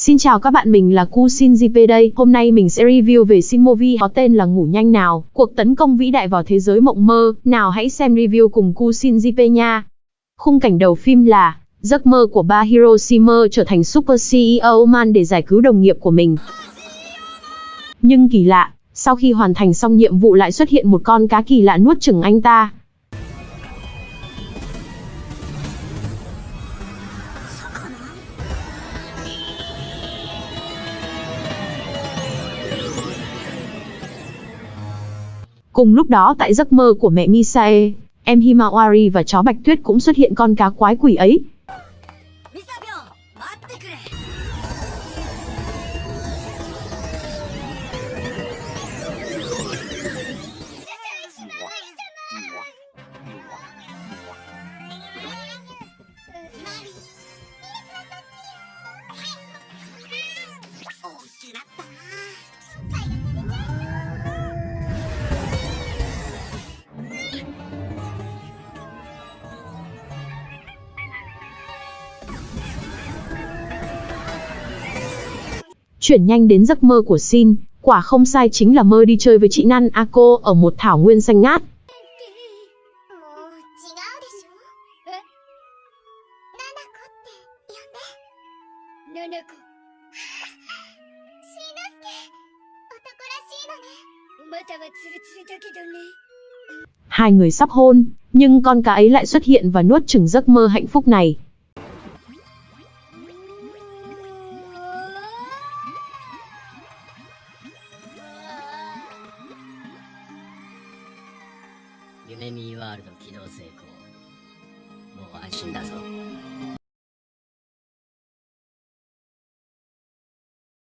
Xin chào các bạn, mình là Ku Shin JP đây. Hôm nay mình sẽ review về Shin Movie có tên là Ngủ nhanh nào, cuộc tấn công vĩ đại vào thế giới mộng mơ. Nào hãy xem review cùng Ku Shin JP nha. Khung cảnh đầu phim là giấc mơ của ba Hiroshima trở thành Super CEO Man để giải cứu đồng nghiệp của mình. Nhưng kỳ lạ, sau khi hoàn thành xong nhiệm vụ lại xuất hiện một con cá kỳ lạ nuốt chửng anh ta. Cùng lúc đó tại giấc mơ của mẹ Misae, em Himawari và chó Bạch Tuyết cũng xuất hiện con cá quái quỷ ấy. Chuyển nhanh đến giấc mơ của Xin, quả không sai chính là mơ đi chơi với chị Nan Ako ở một thảo nguyên xanh ngát. Hai người sắp hôn, nhưng con cá ấy lại xuất hiện và nuốt chửng giấc mơ hạnh phúc này. 夢ミーワールド起動成功。もう安心だぞ。